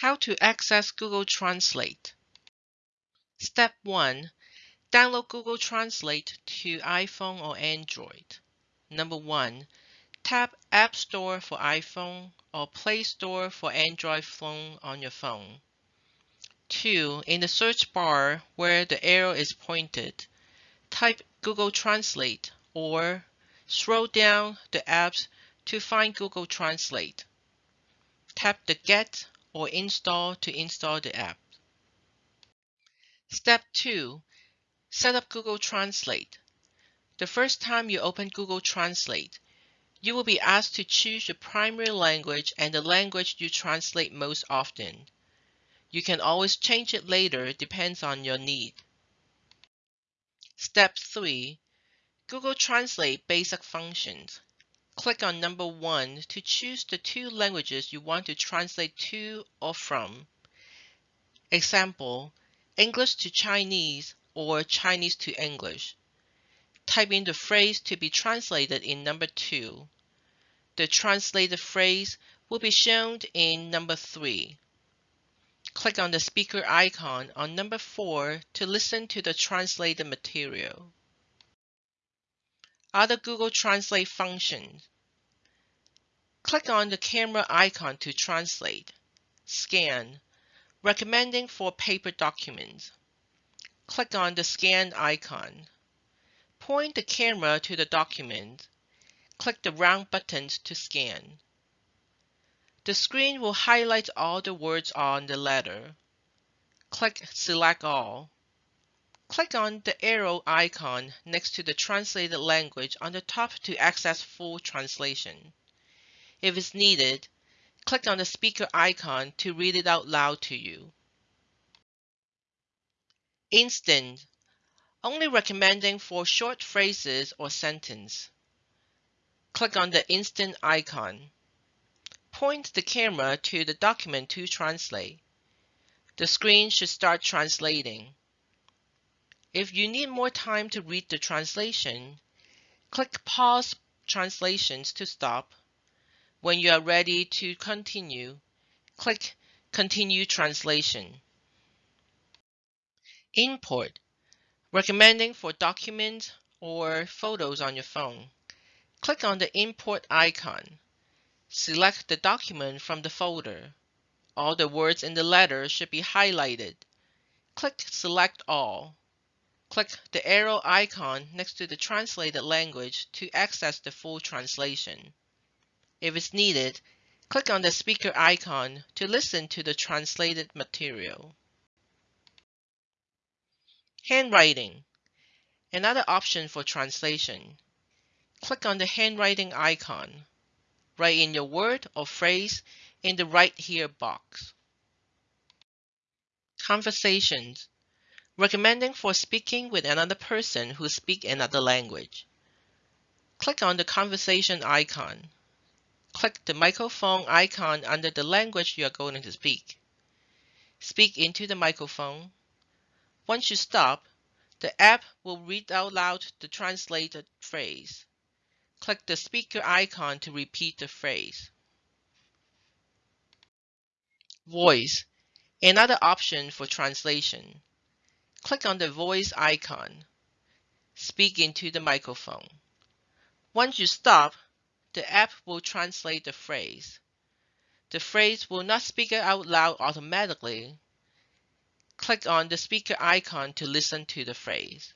How to access Google Translate. Step 1. Download Google Translate to iPhone or Android. Number 1. Tap App Store for iPhone or Play Store for Android phone on your phone. 2. In the search bar where the arrow is pointed, type Google Translate or scroll down the apps to find Google Translate. Tap the Get or Install to install the app. Step 2. Set up Google Translate. The first time you open Google Translate, you will be asked to choose your primary language and the language you translate most often. You can always change it later, depends on your need. Step 3. Google Translate Basic Functions. Click on number 1 to choose the two languages you want to translate to or from. Example, English to Chinese or Chinese to English. Type in the phrase to be translated in number 2. The translated phrase will be shown in number 3. Click on the speaker icon on number 4 to listen to the translated material. Other Google Translate functions. Click on the camera icon to translate. Scan. Recommending for paper documents. Click on the scan icon. Point the camera to the document. Click the round buttons to scan. The screen will highlight all the words on the letter. Click Select All. Click on the arrow icon next to the translated language on the top to access full translation. If it's needed, click on the speaker icon to read it out loud to you. Instant, only recommending for short phrases or sentence. Click on the instant icon. Point the camera to the document to translate. The screen should start translating. If you need more time to read the translation, click Pause Translations to stop when you are ready to continue, click Continue Translation. Import. Recommending for documents or photos on your phone. Click on the import icon. Select the document from the folder. All the words in the letter should be highlighted. Click Select All. Click the arrow icon next to the translated language to access the full translation. If it's needed, click on the speaker icon to listen to the translated material. Handwriting. Another option for translation. Click on the handwriting icon. Write in your word or phrase in the Right Here box. Conversations. Recommending for speaking with another person who speaks another language. Click on the conversation icon click the microphone icon under the language you are going to speak. Speak into the microphone. Once you stop, the app will read out loud the translated phrase. Click the speaker icon to repeat the phrase. Voice, another option for translation. Click on the voice icon. Speak into the microphone. Once you stop, the app will translate the phrase. The phrase will not speak out loud automatically. Click on the speaker icon to listen to the phrase.